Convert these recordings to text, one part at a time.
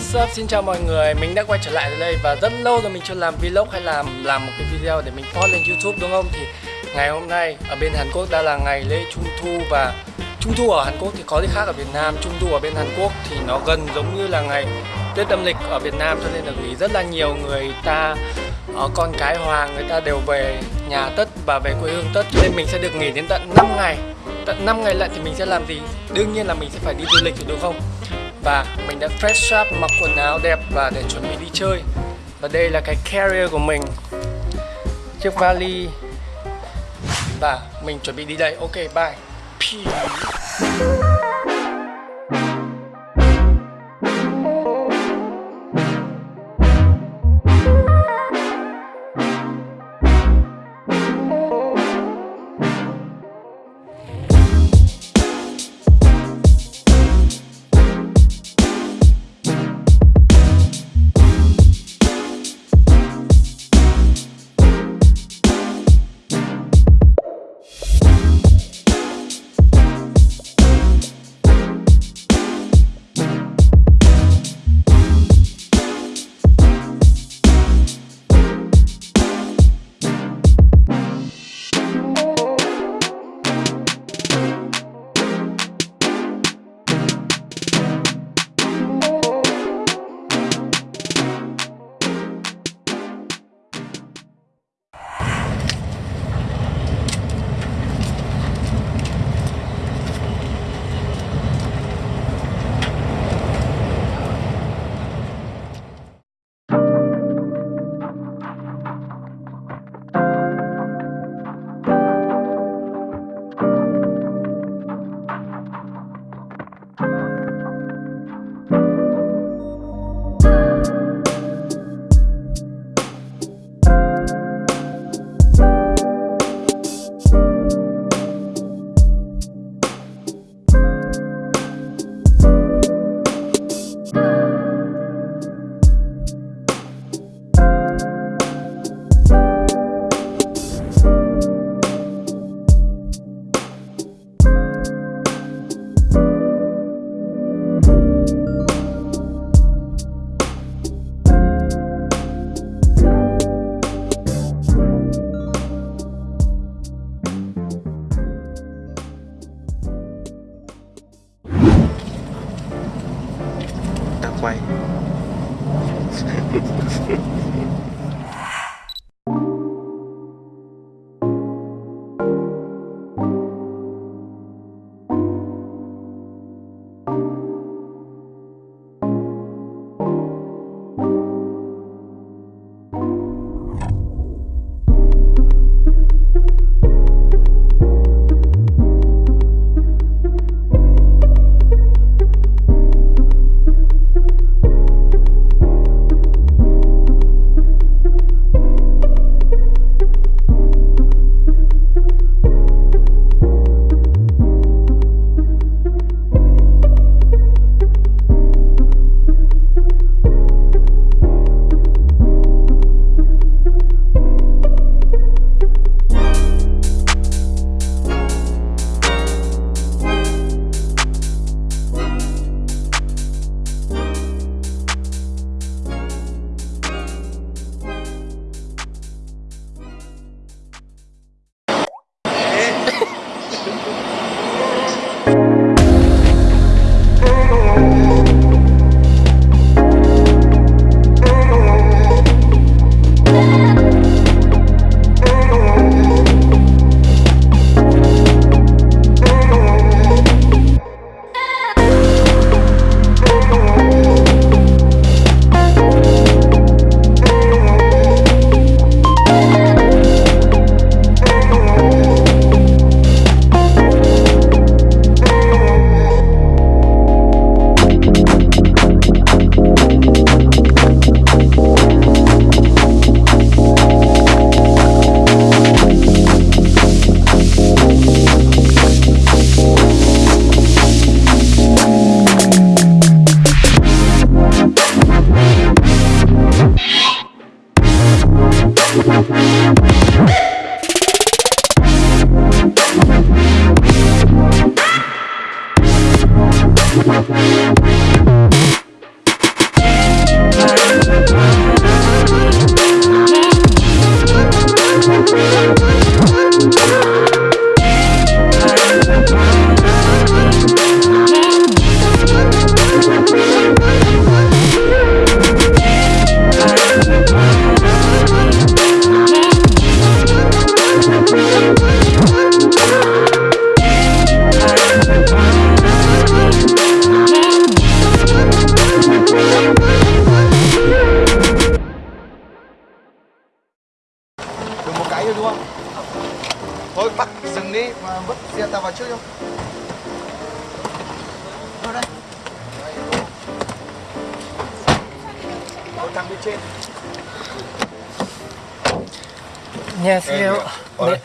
What's up? Xin chào mọi người, mình đã quay trở lại đây và rất lâu rồi mình chưa làm vlog hay làm làm một cái video để mình post lên YouTube đúng không? Thì ngày hôm nay ở bên Hàn Quốc đã là ngày lễ Trung Thu và Trung Thu ở Hàn Quốc thì có gì khác ở Việt Nam. Trung Thu ở bên Hàn Quốc thì nó gần giống như là ngày Tết âm lịch ở Việt Nam cho nên là nghỉ rất là nhiều người ta ở con cái hoàng người ta đều về nhà Tất và về quê hương Tất. Cho nên mình sẽ được nghỉ đến tận 5 ngày. Tận 5 ngày lận thì mình sẽ làm gì? Đương nhiên là mình sẽ phải đi du lịch rồi đúng không? Và mình đã fresh up mặc quần áo đẹp và để chuẩn bị đi chơi. Và đây là cái carrier của mình. Chiếc vali. Và mình chuẩn bị đi đây. Ok, bye. Peace. 안녕하세요. 네. 네,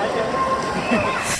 Thank you.